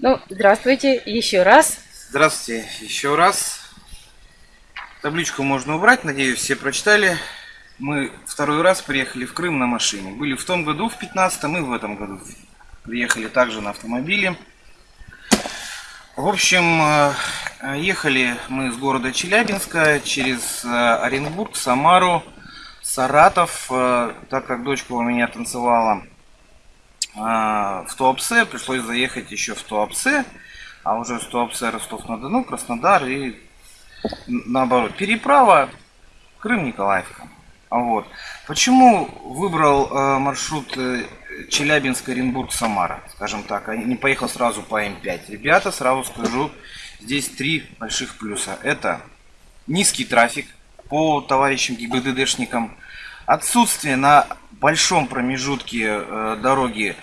Ну, здравствуйте еще раз. Здравствуйте еще раз. Табличку можно убрать, надеюсь, все прочитали. Мы второй раз приехали в Крым на машине. Были в том году, в 15-м, и в этом году приехали также на автомобиле. В общем, э, ехали мы с города Челябинска через э, Оренбург, Самару, Саратов, э, так как дочка у меня танцевала в Туапсе, пришлось заехать еще в Туапсе, а уже с Туапсе Ростов-на-Дону, Краснодар и наоборот. Переправа Крым-Николаевка. А вот. Почему выбрал э, маршрут э, Челябинск-Оренбург-Самара, скажем так, а не поехал сразу по М5? Ребята, сразу скажу, здесь три больших плюса. Это низкий трафик по товарищам ГИБДДшникам, отсутствие на большом промежутке э, дороги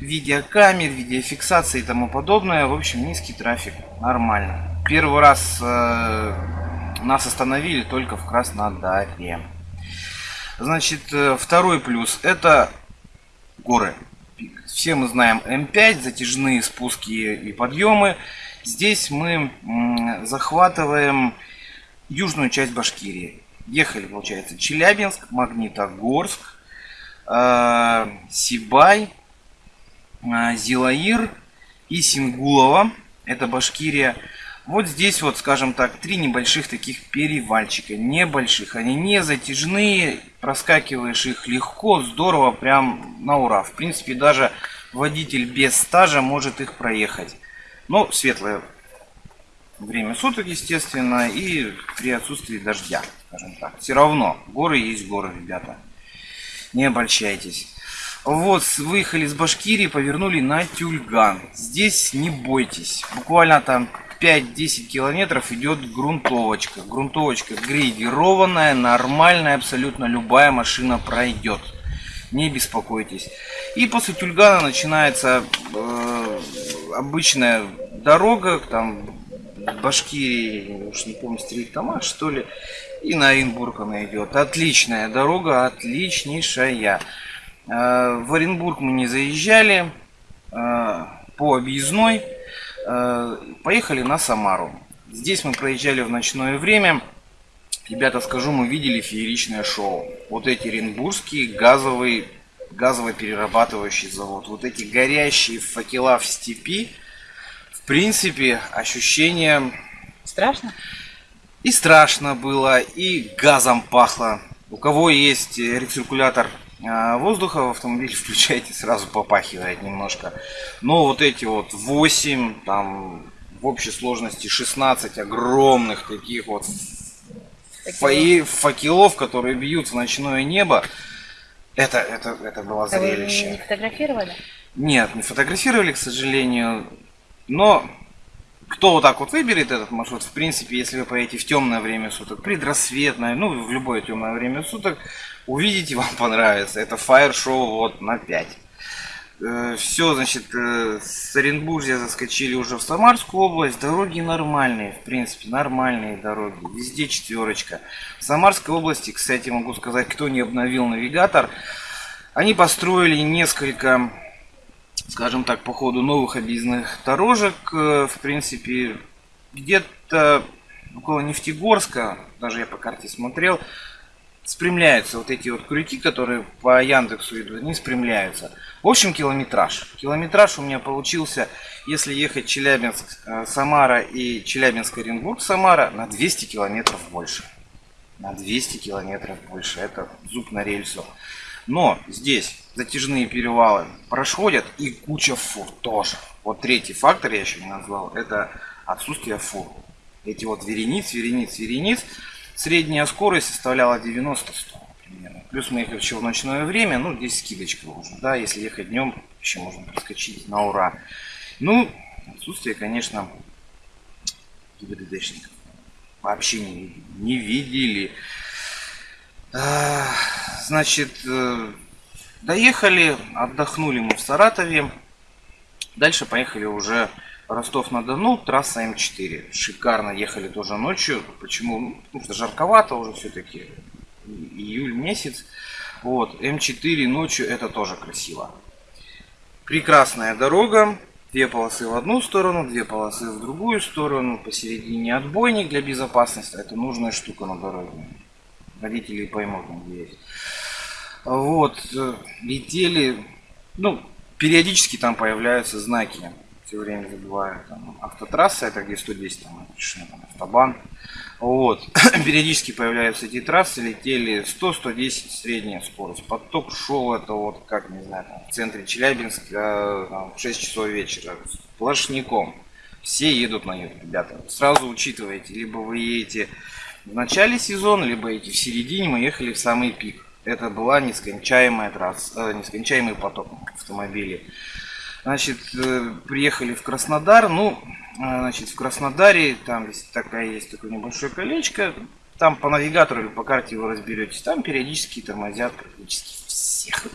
видеокамер, видеофиксации и тому подобное. В общем, низкий трафик, нормально. Первый раз э, нас остановили только в Краснодаре. Значит, э, второй плюс это горы. Все мы знаем М5, затяжные спуски и подъемы. Здесь мы захватываем южную часть Башкирии. Ехали, получается, Челябинск, Магнитогорск, Сибай, э, Зилаир и Сингулова. Это Башкирия. Вот здесь вот, скажем так, три небольших таких перевальчика. Небольших. Они не затяжные. Проскакиваешь их легко, здорово, прям на ура. В принципе, даже водитель без стажа может их проехать. Но светлое время суток, естественно, и при отсутствии дождя, скажем так. Все равно, горы есть горы, ребята. Не обольщайтесь. Вот, выехали с Башкирии, повернули на Тюльган. Здесь не бойтесь. Буквально там 5-10 километров идет грунтовочка. Грунтовочка грейдированная, нормальная, абсолютно любая машина пройдет. Не беспокойтесь. И после Тюльгана начинается э, обычная дорога, там Башкирии, уж не помню, Стрельтамаш, что ли, и на Оренбург она идет. Отличная дорога, отличнейшая. Э, в Оренбург мы не заезжали э, по объездной. Э, поехали на Самару. Здесь мы проезжали в ночное время. Ребята, скажу, мы видели фееричное шоу. Вот эти оренбургские газовые, газово-перерабатывающий завод. Вот эти горящие факела в степи. В принципе, ощущение... Страшно? И страшно было, и газом пахло. У кого есть рециркулятор а, воздуха в автомобиле включаете, сразу попахивает немножко. Но вот эти вот 8, там в общей сложности 16 огромных таких вот факелов, факелов которые бьют в ночное небо, это, это, это было а зрелище. Вы не фотографировали? Нет, не фотографировали, к сожалению. Но кто вот так вот выберет этот маршрут, в принципе, если вы поедете в темное время суток, предрассветное, ну, в любое темное время суток, увидите, вам понравится. Это фаер-шоу вот на 5. Э, Все, значит, э, с Оренбуржья заскочили уже в Самарскую область. Дороги нормальные, в принципе, нормальные дороги. Везде четверочка. В Самарской области, кстати, могу сказать, кто не обновил навигатор, они построили несколько, скажем так, по ходу новых объездных дорожек. Э, в принципе, где-то около Нефтегорска, даже я по карте смотрел, спрямляются вот эти вот крюки, которые по Яндексу идут, они спрямляются. В общем, километраж. Километраж у меня получился, если ехать Челябинск, э, и Челябинск, Оренбург, Самара, на 200 километров больше. На 200 километров больше. Это зуб на рельсу. Но здесь затяжные перевалы проходят и куча фур тоже. Вот третий фактор я еще не назвал, это отсутствие фур. Эти вот верениц, верениц, верениц. Средняя скорость составляла 90-100 примерно. Плюс мы ехали еще в ночное время, ну здесь скидочка уже, да, если ехать днем, еще можно проскочить на ура. Ну, отсутствие, конечно, ГИБДДшников. Вообще не, не видели. А, значит, э, доехали, отдохнули мы в Саратове. Дальше поехали уже Ростов-на-Дону, трасса М4. Шикарно ехали тоже ночью. Почему? Ну, потому что жарковато уже все-таки. Июль месяц. Вот, М4 ночью это тоже красиво. Прекрасная дорога. Две полосы в одну сторону, две полосы в другую сторону, посередине отбойник для безопасности. Это нужная штука на дороге. Водители поймут, где есть. Вот, э, летели, ну, периодически там появляются знаки. Все время забываю. Там, автотрасса, это где 110, там, там автобан. Вот. Периодически появляются эти трассы, летели 100-110 средняя скорость. Поток шел это вот, как, не знаю, там, в центре Челябинска там, в 6 часов вечера, сплошняком. Все едут на юг, ребята. Сразу учитывайте, либо вы едете в начале сезона, либо едете в середине, мы ехали в самый пик. Это была нескончаемая трасса, э, нескончаемый поток автомобилей. Значит, э, приехали в Краснодар. Ну, э, значит, в Краснодаре там такая есть такое небольшое колечко. Там по навигатору или по карте вы разберетесь. Там периодически тормозят практически всех.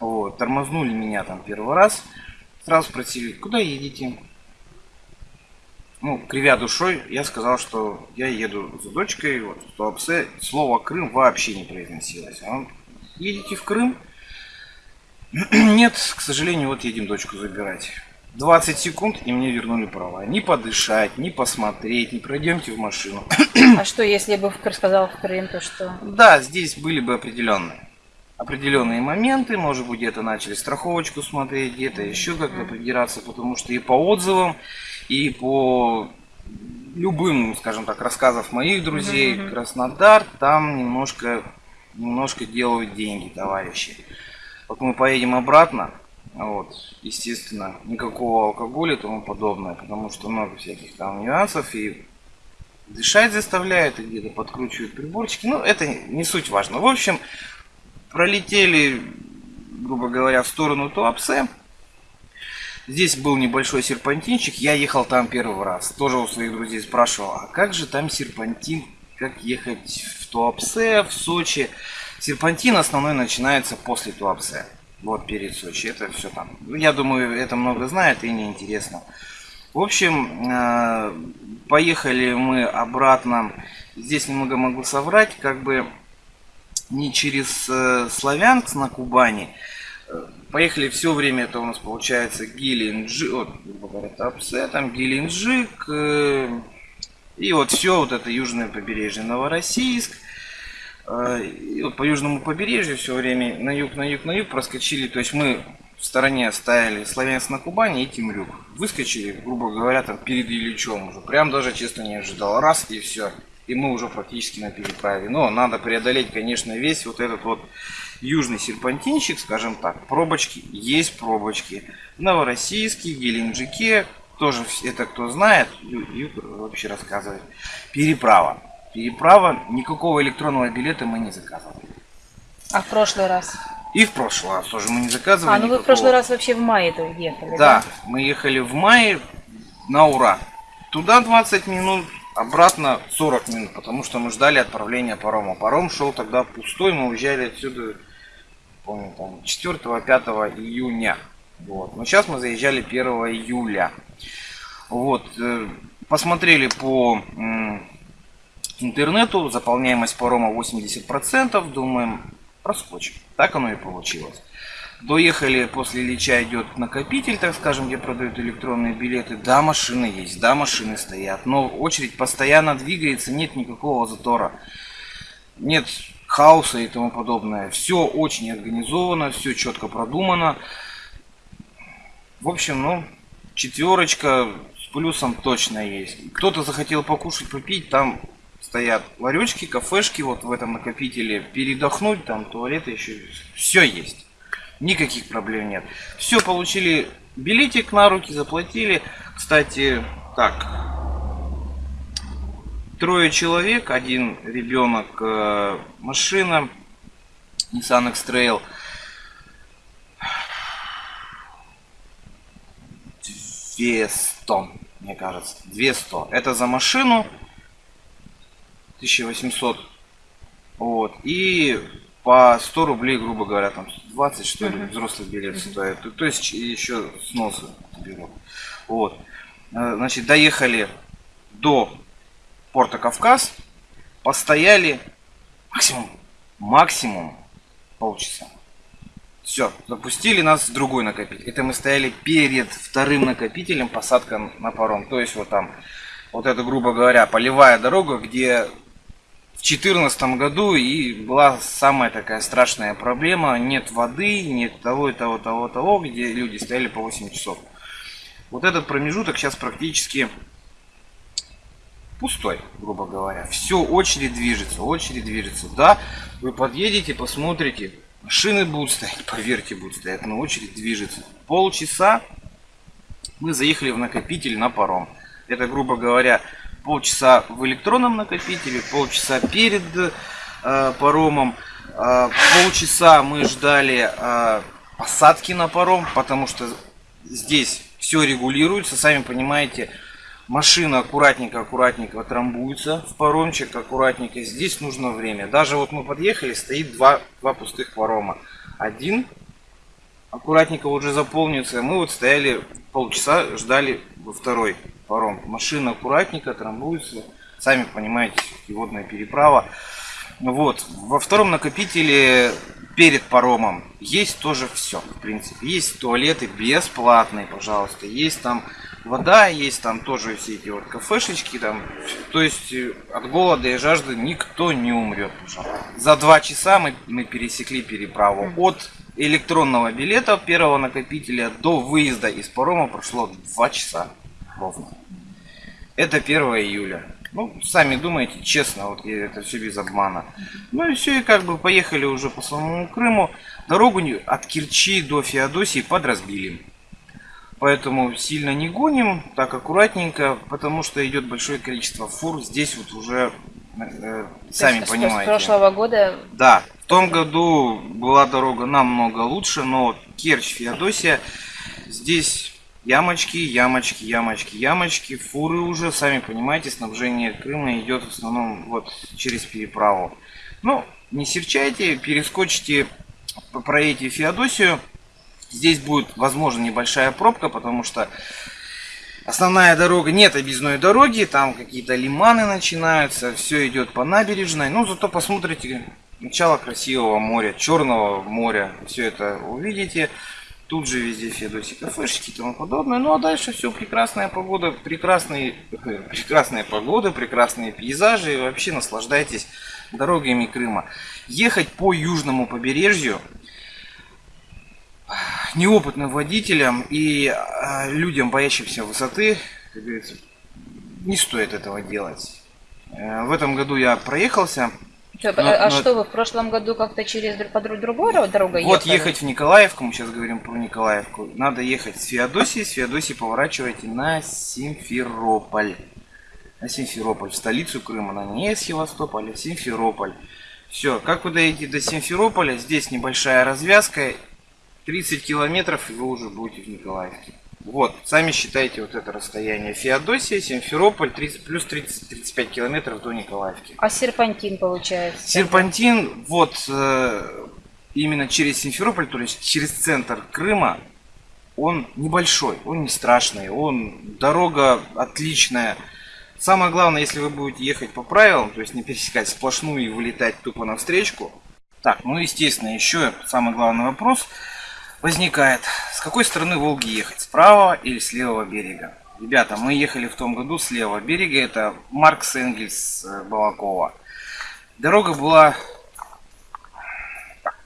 Вот, тормознули меня там первый раз. Сразу спросили, куда едете? Ну, кривя душой, я сказал, что я еду за дочкой. Вот, в Туапсе слово Крым вообще не произносилось. А он, едете в Крым? Нет, к сожалению, вот едем дочку забирать. 20 секунд, и мне вернули права. Не подышать, не посмотреть, не пройдемте в машину. А что, если бы сказал в Крым, то что? Да, здесь были бы определенные. Определенные моменты, может быть, где-то начали страховочку смотреть, где-то еще как-то придираться, потому что и по отзывам, и по любым, скажем так, рассказов моих друзей, Краснодар, там немножко, немножко делают деньги, товарищи. Вот мы поедем обратно, вот, естественно, никакого алкоголя и тому подобное, потому что много всяких там нюансов и дышать заставляют, и где-то подкручивают приборчики. Ну, это не суть важно. В общем, пролетели, грубо говоря, в сторону Туапсе. Здесь был небольшой серпантинчик, я ехал там первый раз. Тоже у своих друзей спрашивал, а как же там серпантин, как ехать в Туапсе, в Сочи. Серпантин основной начинается после Туапсе. Вот перед Сочи. Это все там. Я думаю, это много знает и неинтересно. В общем, э, поехали мы обратно. Здесь немного могу соврать, как бы не через э, Славянск на Кубани. Э, поехали все время, это у нас получается Геленджик, вот, грубо говоря, Тапсе, там Геленджик, и вот все вот это южное побережье Новороссийск, а, и вот по южному побережью все время на юг, на юг, на юг проскочили. То есть мы в стороне оставили Славянск на Кубани и Темрюк. Выскочили, грубо говоря, там перед Ильичом уже. Прям даже, честно, не ожидал. Раз и все. И мы уже практически на переправе. Но надо преодолеть, конечно, весь вот этот вот южный серпантинчик, скажем так. Пробочки, есть пробочки. В Новороссийске, Геленджике, тоже это кто знает, юг вообще рассказывает. Переправа переправа, никакого электронного билета мы не заказывали. А в прошлый раз? И в прошлый раз тоже мы не заказывали. А, ну вы в прошлый раз вообще в мае то ехали, да? Да, мы ехали в мае на ура. Туда 20 минут, обратно 40 минут, потому что мы ждали отправления парома. Паром шел тогда пустой, мы уезжали отсюда, помню, там 4-5 июня. Вот. Но сейчас мы заезжали 1 июля. Вот. Э, посмотрели по интернету, заполняемость парома 80%, думаем, проскочим. Так оно и получилось. Доехали, после Ильича идет накопитель, так скажем, где продают электронные билеты. Да, машины есть, да, машины стоят, но очередь постоянно двигается, нет никакого затора. Нет хаоса и тому подобное. Все очень организовано, все четко продумано. В общем, ну, четверочка с плюсом точно есть. Кто-то захотел покушать, попить, там стоят ларечки, кафешки вот в этом накопителе. Передохнуть, там туалеты еще. Все есть. Никаких проблем нет. Все, получили билетик на руки, заплатили. Кстати, так. Трое человек, один ребенок, э, машина, Nissan X-Trail. 200, мне кажется. 200. Это за машину. 1800. Вот. И по 100 рублей, грубо говоря, там 20 что ли, взрослый билет стоит. То, то есть еще сносы берут. Вот. Э, значит, доехали до порта Кавказ, постояли максимум, максимум полчаса. Все, запустили нас в другой накопитель. Это мы стояли перед вторым накопителем посадка на паром. То есть вот там, вот это, грубо говоря, полевая дорога, где 2014 году и была самая такая страшная проблема. Нет воды, нет того и того, того, того, где люди стояли по 8 часов. Вот этот промежуток сейчас практически пустой, грубо говоря. Все, очередь движется, очередь движется. Да, вы подъедете, посмотрите, машины будут стоять, поверьте, будут стоять, но очередь движется. Полчаса мы заехали в накопитель на паром. Это, грубо говоря, полчаса в электронном накопителе, полчаса перед э, паромом, э, полчаса мы ждали э, посадки на паром, потому что здесь все регулируется, сами понимаете, Машина аккуратненько, аккуратненько трамбуется в паромчик, аккуратненько. Здесь нужно время. Даже вот мы подъехали, стоит два, два пустых парома. Один аккуратненько уже заполнится. Мы вот стояли полчаса, ждали второй паром. Машина аккуратненько трамбуется. Сами понимаете, водная переправа. Вот. Во втором накопителе перед паромом есть тоже все, в принципе. Есть туалеты бесплатные, пожалуйста. Есть там вода есть, там тоже все эти вот кафешечки, там, то есть э, от голода и жажды никто не умрет. За два часа мы, мы пересекли переправу. От электронного билета первого накопителя до выезда из парома прошло два часа ровно. Это 1 июля. Ну, сами думаете, честно, вот это все без обмана. Ну и все, и как бы поехали уже по самому Крыму. Дорогу от Керчи до Феодосии подразбили. Поэтому сильно не гоним, так аккуратненько, потому что идет большое количество фур. Здесь вот уже э, сами есть, понимаете. С прошлого года? Да, в том году была дорога намного лучше, но Керчь, Феодосия, здесь ямочки, ямочки, ямочки, ямочки, фуры уже, сами понимаете, снабжение Крыма идет в основном вот через переправу. Ну, не серчайте, перескочите, проедете Феодосию, Здесь будет, возможно, небольшая пробка, потому что основная дорога, нет объездной дороги, там какие-то лиманы начинаются, все идет по набережной. Ну, зато посмотрите начало красивого моря, черного моря, все это увидите. Тут же везде Федоси кафешки и тому подобное. Ну а дальше все прекрасная погода, прекрасные, прекрасная погода, прекрасные пейзажи. И вообще наслаждайтесь дорогами Крыма. Ехать по южному побережью неопытным водителям и а, людям, боящимся высоты, как говорится, не стоит этого делать. Э, в этом году я проехался. Что, но, а но... что вы в прошлом году как-то через по другой дорогой ехали? Вот ехать в Николаевку, мы сейчас говорим про Николаевку. Надо ехать с Феодосии, с Феодосии поворачивайте на Симферополь. На Симферополь, в столицу Крыма, на не Севастополь, а Симферополь. Все, как вы доедете до Симферополя, здесь небольшая развязка, 30 километров, и вы уже будете в Николаевке. Вот, сами считайте вот это расстояние. Феодосия, Симферополь, 30, плюс 30-35 километров до Николаевки. А серпантин получается? Серпантин, вот, э, именно через Симферополь, то есть через центр Крыма, он небольшой, он не страшный, он, дорога отличная. Самое главное, если вы будете ехать по правилам, то есть не пересекать сплошную и вылетать тупо на встречку. Так, ну естественно, еще самый главный вопрос – возникает, с какой стороны Волги ехать, справа или с левого берега. Ребята, мы ехали в том году с левого берега, это Маркс Энгельс э, Балакова. Дорога была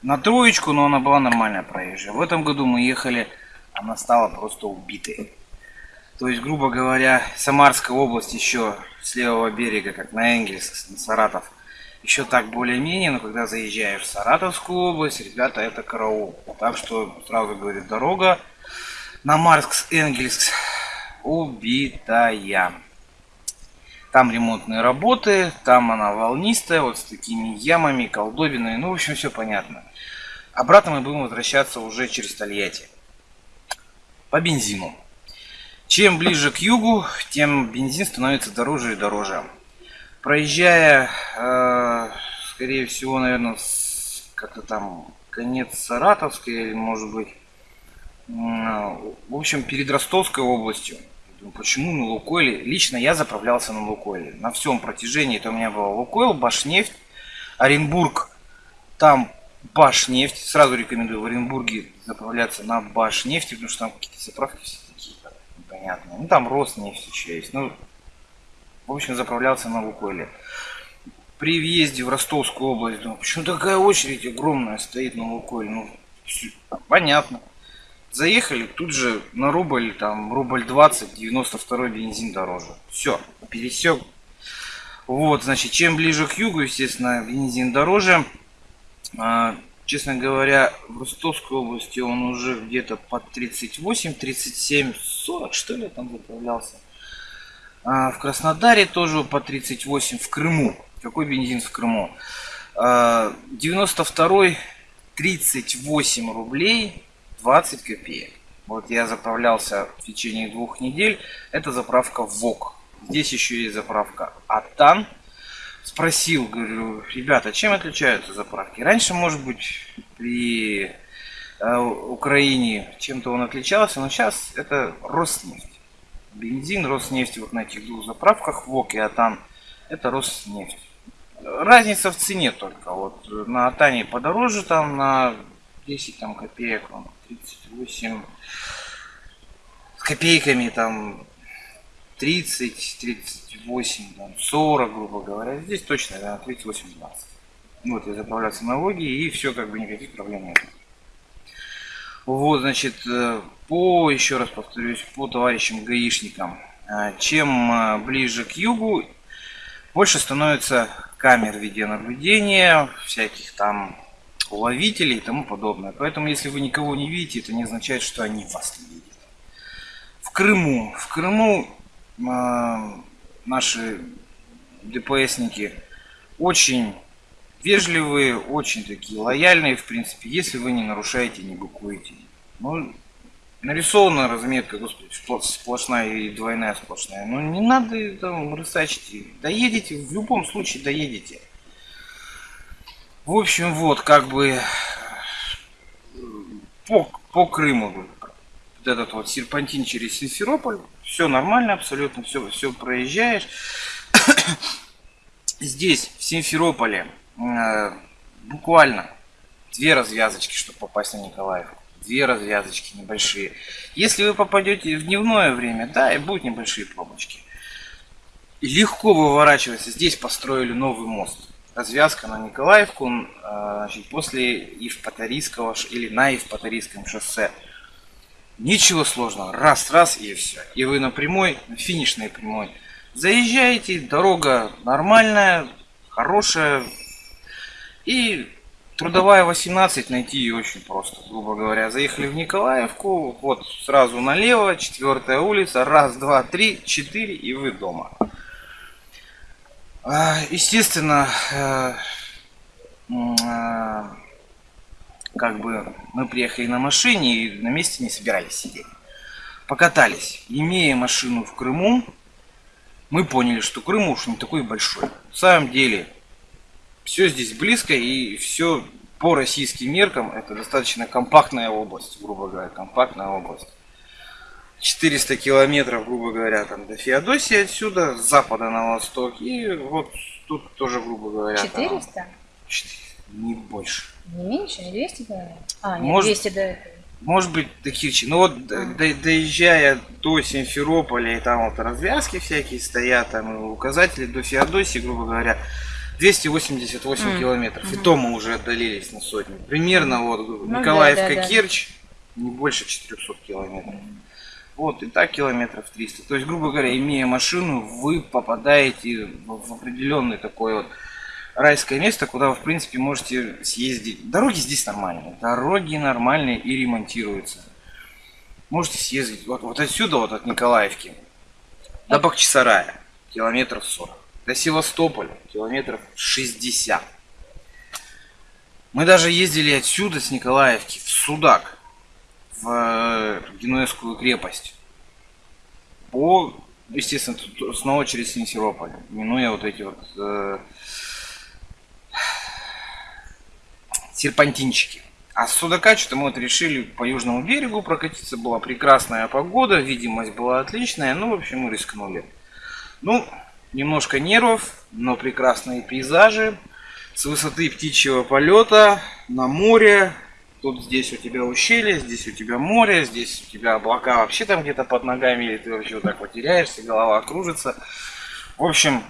на троечку, но она была нормальная проезжая. В этом году мы ехали, она стала просто убитой. То есть, грубо говоря, Самарская область еще с левого берега, как на Энгельс, на Саратов, еще так более-менее, но когда заезжаешь в Саратовскую область, ребята, это караул. Так что сразу говорит, дорога на Маркс-Энгельск убитая. Там ремонтные работы, там она волнистая, вот с такими ямами, колдобинами, ну, в общем, все понятно. Обратно мы будем возвращаться уже через Тольятти. По бензину. Чем ближе к югу, тем бензин становится дороже и дороже. Проезжая, э, скорее всего, наверное, как-то там конец Саратовской, или может быть, в общем, перед Ростовской областью. Почему на Лукойле? Лично я заправлялся на Лукойле. На всем протяжении это у меня было Лукойл, Башнефть, Оренбург. Там Башнефть. Сразу рекомендую в Оренбурге заправляться на Башнефти, потому что там какие-то заправки все такие непонятные. Ну там Роснефть еще есть. Ну, в общем, заправлялся на Лукойле. При въезде в Ростовскую область, думаю, почему такая очередь огромная стоит на Лукойле? Ну, понятно. Заехали, тут же на рубль, там, рубль 20, 92 бензин дороже. Все, пересек. Вот, значит, чем ближе к югу, естественно, бензин дороже. А, честно говоря, в Ростовской области он уже где-то под 38, 37, 40, что ли, там заправлялся. А, в Краснодаре тоже по 38, в Крыму. Какой бензин в Крыму? А, 92 38 рублей 20 копеек. Вот я заправлялся в течение двух недель. Это заправка ВОК. Здесь еще есть заправка Атан. Спросил, говорю, ребята, чем отличаются заправки? Раньше, может быть, при э, Украине чем-то он отличался, но сейчас это Роснефть. Бензин Роснефть вот на этих двух заправках, ВОК и Атан, это Роснефть. Разница в цене только. Вот на Атане подороже, там на 10 там, копеек, он 38 с копейками там 30, 38, там, 40, грубо говоря. Здесь точно, да, 38, 20. Вот, я заправляться налоги, и все, как бы никаких проблем нет. Вот, значит, э, по, еще раз повторюсь, по товарищам гаишникам. Э, чем э, ближе к югу, больше становится камер видеонаблюдения, всяких там уловителей и тому подобное. Поэтому, если вы никого не видите, это не означает, что они вас не видят. В Крыму. В Крыму э, наши ДПСники очень вежливые, очень такие лояльные, в принципе, если вы не нарушаете, не букуете. Ну, нарисована разметка, господи, сплошная и двойная сплошная. Ну, не надо там рысачить. Доедете, в любом случае доедете. В общем, вот, как бы по, по Крыму вот этот вот серпантин через Симферополь, все нормально абсолютно, все, все проезжаешь. Здесь, в Симферополе, буквально две развязочки, чтобы попасть на Николаевку. Две развязочки небольшие. Если вы попадете в дневное время, да, и будут небольшие пробочки. Легко выворачивается. Здесь построили новый мост развязка на Николаевку а, значит, после Евпаторийского или на Евпаторийском шоссе. Ничего сложного. Раз, раз и все. И вы на прямой, на финишной прямой. Заезжаете, дорога нормальная, хорошая. И трудовая 18 найти ее очень просто, грубо говоря. Заехали в Николаевку, вот сразу налево, четвертая улица, раз, два, три, четыре, и вы дома. А, естественно, э, э, как бы мы приехали на машине и на месте не собирались сидеть. Покатались. Имея машину в Крыму, мы поняли, что Крым уж не такой большой. В самом деле, все здесь близко и все по российским меркам это достаточно компактная область, грубо говоря, компактная область. 400 километров, грубо говоря, там до Феодосии отсюда, с запада на восток. И вот тут тоже, грубо говоря... 400? Там, 400, не больше. Не меньше, не 200 километров? А, нет, может, 200 до этого. Может быть, таких... Ну вот, а. до, доезжая до Симферополя, и там вот развязки всякие стоят, там указатели до Феодосии, грубо говоря, 288 mm. километров. Mm-hmm. И то мы уже отдалились на сотню. Примерно вот ну, Николаевка-Керчь, да, да, да. не больше 400 километров. Mm. Вот, и так километров 300. То есть, грубо говоря, имея машину, вы попадаете в определенное такое вот райское место, куда вы, в принципе, можете съездить. Дороги здесь нормальные. Дороги нормальные и ремонтируются. Можете съездить вот, вот отсюда, вот от Николаевки, до Бахчисарая, километров 40. До Севастополя, километров 60. Мы даже ездили отсюда, с Николаевки, в Судак в э, Генуэзскую крепость. По, естественно, снова через Симферополь, минуя вот эти вот э, серпантинчики. А с Судака что-то мы вот решили по южному берегу прокатиться. Была прекрасная погода, видимость была отличная. Ну, в общем, мы рискнули. Ну, немножко нервов, но прекрасные пейзажи. с высоты птичьего полета на море. Тут здесь у тебя ущелье, здесь у тебя море, здесь у тебя облака вообще там где-то под ногами, или ты вообще вот так вот теряешься, голова кружится. В общем,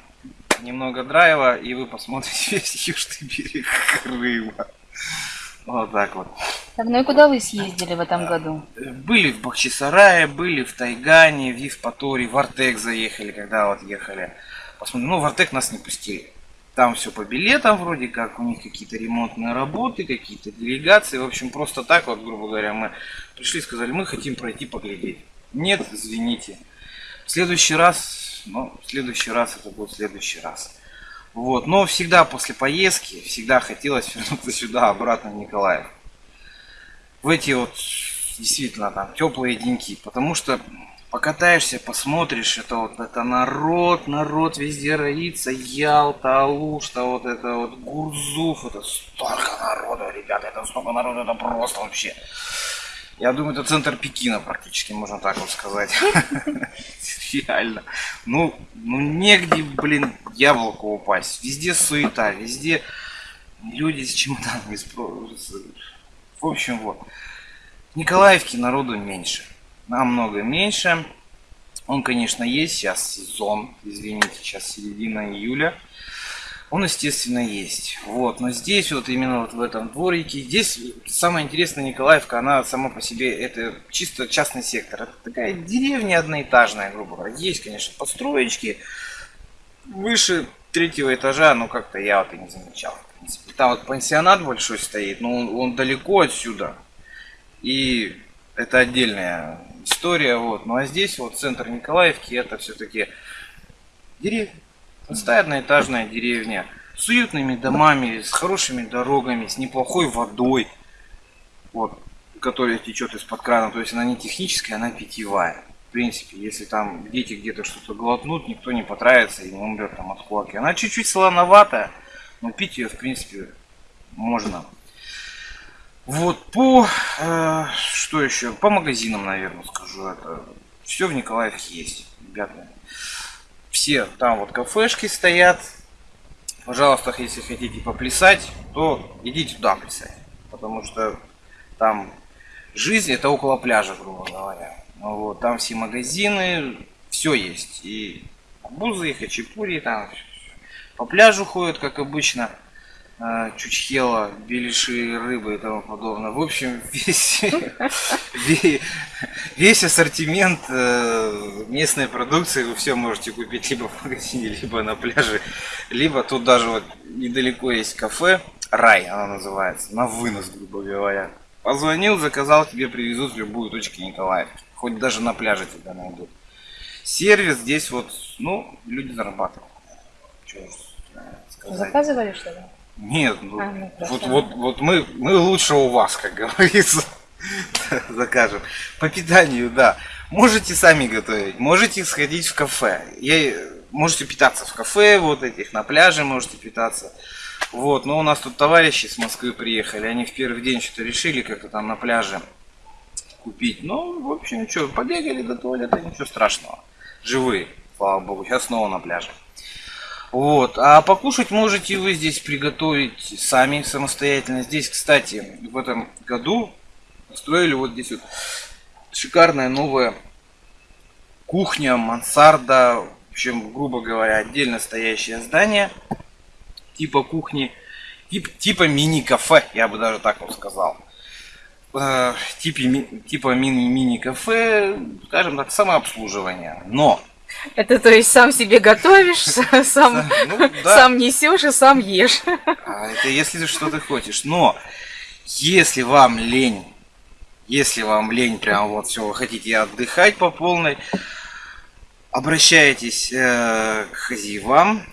немного драйва, и вы посмотрите весь южный берег Крыма. Вот так вот. Так, ну и куда вы съездили в этом году? Были в Бахчисарае, были в Тайгане, в Евпатории, в Артек заехали, когда вот ехали. Посмотрим. Ну, в Артек нас не пустили. Там все по билетам вроде как, у них какие-то ремонтные работы, какие-то делегации. В общем, просто так вот, грубо говоря, мы пришли и сказали, мы хотим пройти поглядеть. Нет, извините. В следующий раз, ну, в следующий раз это будет в следующий раз. Вот, но всегда после поездки, всегда хотелось вернуться сюда, обратно в Николаев. В эти вот, действительно, там, теплые деньки. Потому что покатаешься, посмотришь, это вот это народ, народ везде роится, Ялта, Алушта, вот это вот Гурзуф, это столько народу, ребята, это столько народу, это просто вообще. Я думаю, это центр Пекина практически, можно так вот сказать. Реально. Ну, ну негде, блин, яблоку упасть. Везде суета, везде люди с чемоданами. В общем, вот. В Николаевке народу меньше намного меньше. Он, конечно, есть. Сейчас сезон, извините, сейчас середина июля. Он, естественно, есть. Вот, но здесь вот именно вот в этом дворике, здесь самое интересное Николаевка, она сама по себе, это чисто частный сектор. Это такая деревня одноэтажная, грубо говоря. Есть, конечно, построечки выше третьего этажа, но как-то я вот и не замечал. В принципе. Там вот пансионат большой стоит, но он, он далеко отсюда. И это отдельная история, вот. Ну а здесь вот центр Николаевки, это все-таки деревня. Простая одноэтажная деревня с уютными домами, с хорошими дорогами, с неплохой водой, вот, которая течет из-под крана. То есть она не техническая, она питьевая. В принципе, если там дети где-то что-то глотнут, никто не потравится и не умрет там от кулаки. Она чуть-чуть солоноватая, но пить ее, в принципе, можно. Вот по э, что еще? По магазинам, наверное, скажу это. Все в Николаевке есть, ребята. Все там вот кафешки стоят. Пожалуйста, если хотите поплясать, то идите туда плясать. Потому что там жизнь это около пляжа, грубо говоря. Ну вот, там все магазины, все есть. И бузы, и хачапури, там по пляжу ходят, как обычно. А, чучхела, беляши, рыбы и тому подобное. В общем, весь, весь ассортимент э, местной продукции вы все можете купить либо в магазине, либо на пляже, либо тут даже вот недалеко есть кафе, рай она называется, на вынос, грубо говоря. Позвонил, заказал, тебе привезут в любую точку Николаевки. Хоть даже на пляже тебя найдут. Сервис здесь вот, ну, люди зарабатывают. Что сказать. Заказывали что ли? Нет, ну, а, ну вот, вот, вот мы, мы лучше у вас, как говорится, закажем. По питанию, да. Можете сами готовить, можете сходить в кафе. Я, можете питаться в кафе, вот этих, на пляже можете питаться. Вот, но у нас тут товарищи с Москвы приехали, они в первый день что-то решили как-то там на пляже купить. Ну, в общем, что, побегали до туалета, ничего страшного. Живые, слава богу, сейчас снова на пляже. Вот. А покушать можете вы здесь приготовить сами самостоятельно. Здесь, кстати, в этом году строили вот здесь вот шикарная новая кухня, мансарда, в общем, грубо говоря, отдельно стоящее здание типа кухни, тип, типа мини-кафе, я бы даже так вот сказал. Э, типа, типа мини-мини-кафе, скажем так, самообслуживание. Но это то есть сам себе готовишь, сам, ну, да. сам несешь и сам ешь. А это если что ты хочешь. Но если вам лень, если вам лень, прям вот все, вы хотите отдыхать по полной, обращайтесь э, к хозяевам,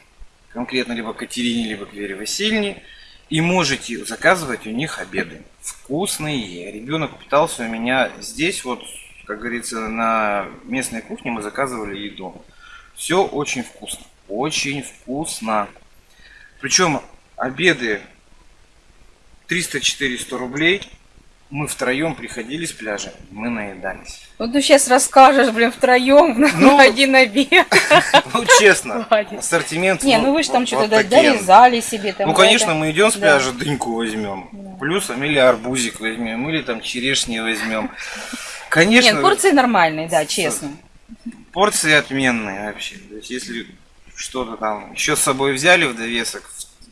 конкретно либо к Катерине, либо к Вере Васильевне, и можете заказывать у них обеды. Вкусные. Ребенок питался у меня здесь вот как говорится, на местной кухне мы заказывали еду. Все очень вкусно. Очень вкусно. Причем обеды 300-400 рублей. мы втроем приходили с пляжа, мы наедались. Ну ты сейчас расскажешь, блин, втроем Ну, на один обед. Ну, честно, ассортимент... Не, вот- ну вы же там вот- что-то вот дорезали себе там. Ну, конечно, мы идем с пляжа, дыньку возьмем. Плюс, там, или арбузик возьмем, или там черешни возьмем. Конечно, Нет, порции нормальные, да, честно. порции отменные вообще. То есть, если что-то там еще с собой взяли в довесок,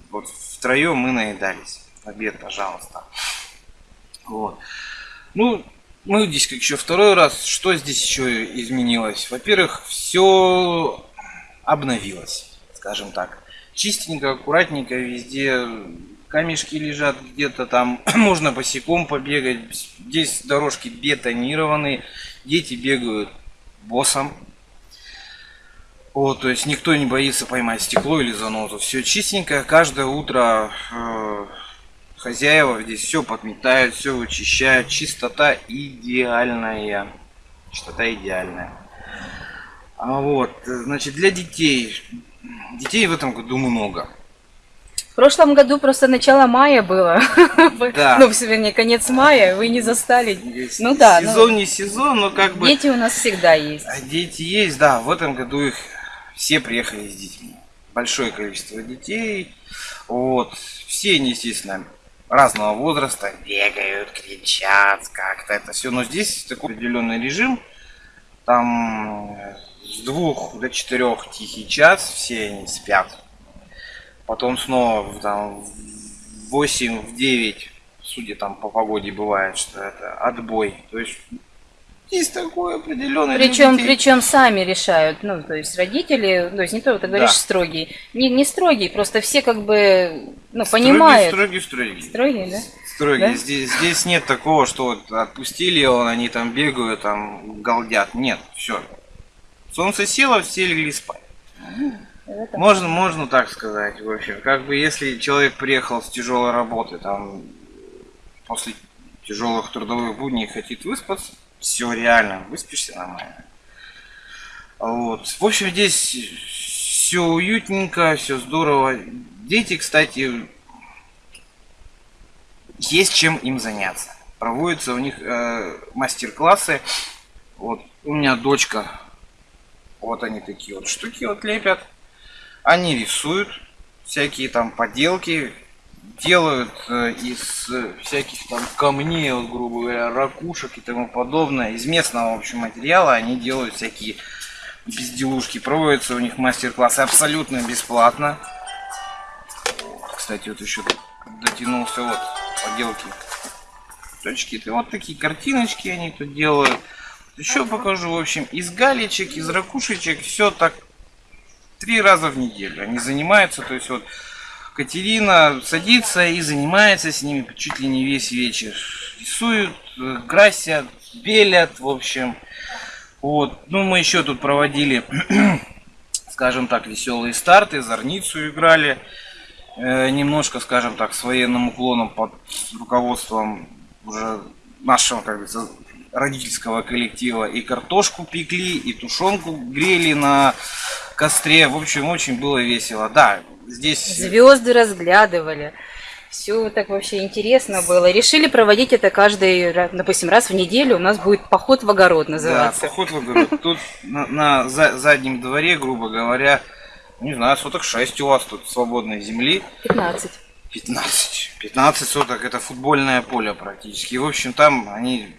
вот втроем мы наедались. Обед, пожалуйста. Вот. Ну, мы здесь как еще второй раз. Что здесь еще изменилось? Во-первых, все обновилось, скажем так. Чистенько, аккуратненько, везде камешки лежат где-то там, можно босиком побегать. Здесь дорожки бетонированные, дети бегают боссом. Вот, то есть никто не боится поймать стекло или занозу. Все чистенько, каждое утро э, хозяева здесь все подметают, все вычищают. Чистота идеальная. Чистота идеальная. А вот, значит, для детей. Детей в этом году много. В прошлом году просто начало мая было. Да. Ну, вернее, конец мая, вы не застали. Есть Ну да, ну- Сезон не сезон, но как бы... Дети у нас всегда есть. А Дети есть, да, в этом году их все приехали с детьми. Большое количество детей. Вот. Все они, естественно, разного возраста, бегают, кричат, как-то это все. Но здесь такой определенный режим. Там э, с двух до четырех тихий час, все они спят. Потом снова в- там, в 8, в 9, судя там по погоде бывает, что это отбой. То есть есть такой определенный для Причем, причем сами решают, ну, то есть родители, то есть не то, ты говоришь Да. строгий, не, не строгий, просто все как бы, ну, Строгий, понимают. Строгий, строгий. Строгий, да? Строгий. Да? Здесь, здесь нет такого, что вот отпустили его, они там бегают, там галдят. Нет, все. Солнце село, все легли спать. Это- Можно, можно так сказать, в общем. Как бы если человек приехал с тяжелой работы, там после тяжелых трудовых будней хотит выспаться, все реально, выспишься нормально. Вот. В общем, здесь все уютненько, все здорово. Дети, кстати, есть чем им заняться. Проводятся у них э, мастер-классы. Вот у меня дочка, вот они такие вот штуки вот лепят. Они рисуют всякие там поделки, делают э, из э, всяких там камней, вот, грубо говоря, ракушек и тому подобное. Из местного, в общем, материала они делают всякие безделушки. Проводятся у них мастер-классы абсолютно бесплатно. Кстати, вот еще дотянулся вот поделки. Точки, это вот такие картиночки они тут делают. Еще покажу, в общем, из галечек, из ракушечек, все так три раза в неделю. Они занимаются, то есть вот Катерина садится и занимается с ними чуть ли не весь вечер. Рисуют, э, красят, белят, в общем. Вот. Ну, мы еще тут проводили, скажем так, веселые старты, зорницу играли. Э, немножко, скажем так, с военным уклоном под руководством уже нашего, как говорится, родительского коллектива. И картошку пекли, и тушенку грели на костре. В общем, очень было весело. Да, здесь... Звезды разглядывали. Все так вообще интересно было. Решили проводить это каждый, допустим, раз в неделю. У нас будет поход в огород Да, называться. поход в огород. Тут на, на за- заднем дворе, грубо говоря, не знаю, соток 6 у вас тут свободной земли. 15. 15. 15 соток это футбольное поле практически. В общем, там они...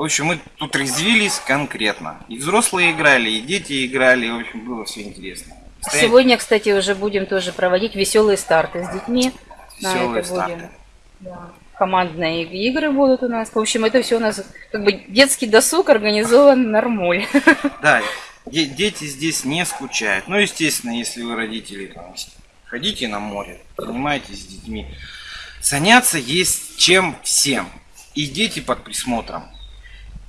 В общем, мы тут резвились конкретно. И взрослые играли, и дети играли. В общем, было все интересно. Стоять- Сегодня, кстати, уже будем тоже проводить веселые старты с детьми. Веселые это старты. будем. Да. Командные игры будут у нас. В общем, это все у нас как бы детский досуг организован нормуль. Да, де- дети здесь не скучают. Ну, естественно, если вы родители, там, ходите на море, занимайтесь с детьми. Заняться есть чем всем. И дети под присмотром.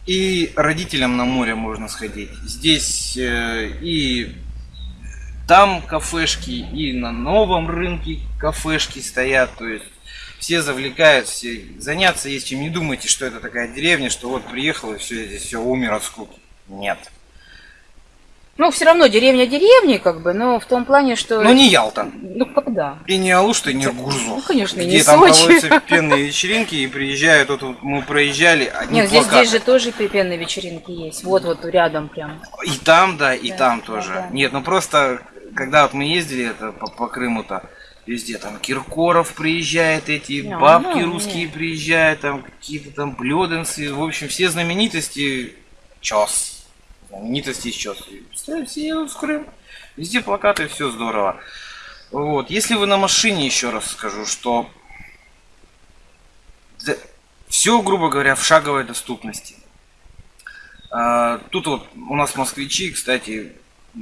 И родителям на море можно сходить. Здесь э, и там кафешки, и на новом рынке кафешки стоят. То есть все завлекают, все заняться есть чем. Не думайте, что это такая деревня, что вот приехал и все, здесь все умер от скуки. Нет. Ну, все равно деревня деревни, как бы, но в том плане, что... Но не Ялта. Ну, как да. И не Алушта, и не Гурзуф. Ну, конечно, где не там Сочи. проводятся пенные вечеринки и приезжают, вот, мы проезжали, одни Нет, здесь, здесь же тоже пенные вечеринки есть. Вот, вот рядом прям. И там, да, и Да, там тоже. да. Нет, ну просто, когда вот мы ездили это по, по Крыму-то, везде там Киркоров приезжает, эти Ну, бабки ну, русские нет. приезжают, там какие-то там блюденцы, в общем, все знаменитости час. Знаменитости из час. И, Представляете, все в Крым. Везде плакаты, все здорово. Вот. Если вы на машине, еще раз скажу, что все, грубо говоря, в шаговой доступности. А, Тут вот у нас москвичи, кстати,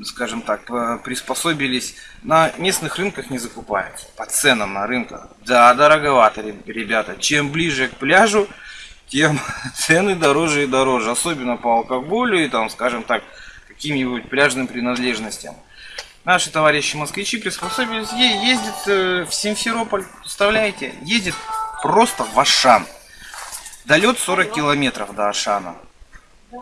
скажем так, э, приспособились, на местных рынках не закупаются, по ценам на рынках. Да, дороговато, ре- ребята. Чем ближе к пляжу, тем цены дороже и дороже. Особенно по алкоголю и там, скажем так, каким-нибудь пляжным принадлежностям. Наши товарищи москвичи приспособились, е- ездят э, в Симферополь, представляете? Ездит просто в Ашан. Долет 40 километров до Ашана.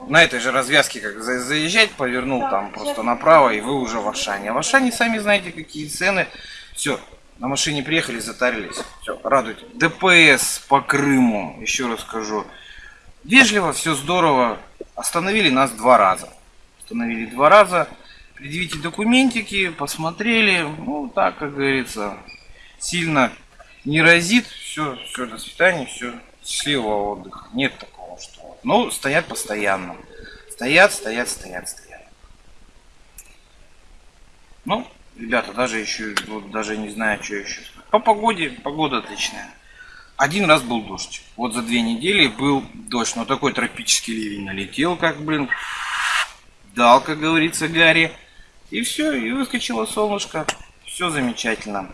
На этой же развязке, как за- заезжать, повернул там просто направо, и вы уже в Ашане. А в Ашане сами знаете, какие цены. Все, на машине приехали, затарились. Все, радуйте. ДПС по Крыму, еще раз скажу. Вежливо, все здорово. Остановили нас два раза. Остановили два раза. Предъявите документики, посмотрели. Ну, так, как говорится, сильно не разит. Все, все, до свидания, все. Счастливого отдыха. Нет такого, что. Ну, стоят постоянно. Стоят, стоят, стоят, стоят. Ну, ребята, даже еще, вот даже не знаю, что еще. По погоде, погода отличная. Один раз был дождь. Вот за две недели был дождь. Но такой тропический ливень налетел, как, блин, дал, как говорится, Гарри. И все, и выскочило солнышко. Все замечательно.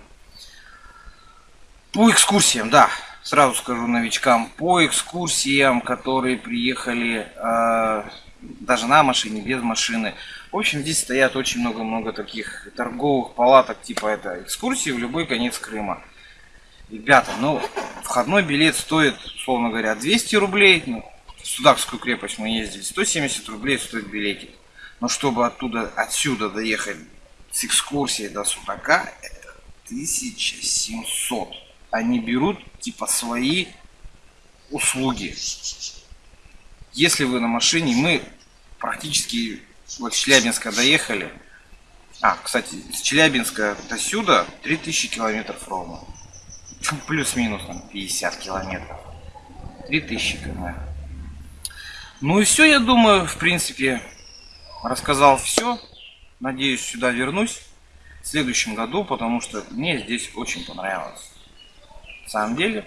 По экскурсиям, да, сразу скажу новичкам, по экскурсиям, которые приехали э, даже на машине, без машины. В общем, здесь стоят очень много-много таких торговых палаток, типа это экскурсии в любой конец Крыма. Ребята, ну, входной билет стоит, условно говоря, 200 рублей. Ну, в Судакскую крепость мы ездили, 170 рублей стоит билетик. Но чтобы оттуда, отсюда доехать с экскурсией до Судака, это 1700. Они берут, типа, свои услуги. Если вы на машине, мы практически вот с Челябинска доехали. А, кстати, с Челябинска до сюда 3000 километров ровно. Плюс-минус там 50 километров. 3000 км. Ну и все, я думаю, в принципе, рассказал все. Надеюсь, сюда вернусь в следующем году, потому что мне здесь очень понравилось. На самом деле.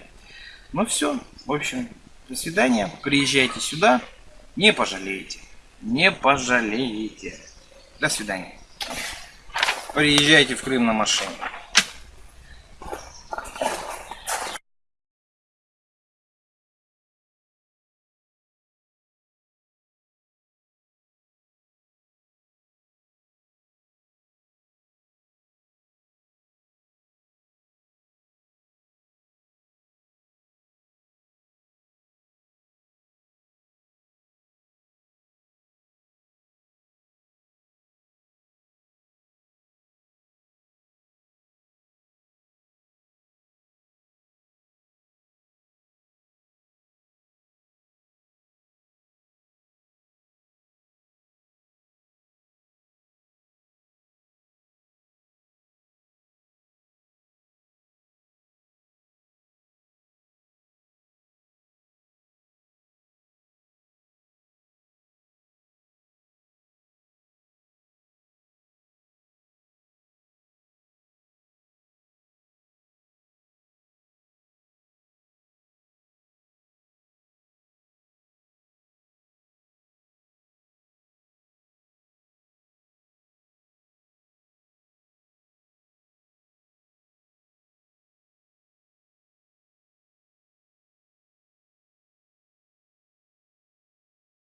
Ну все, в общем, до свидания. Приезжайте сюда, не пожалеете. Не пожалеете. До свидания. Приезжайте в Крым на машине.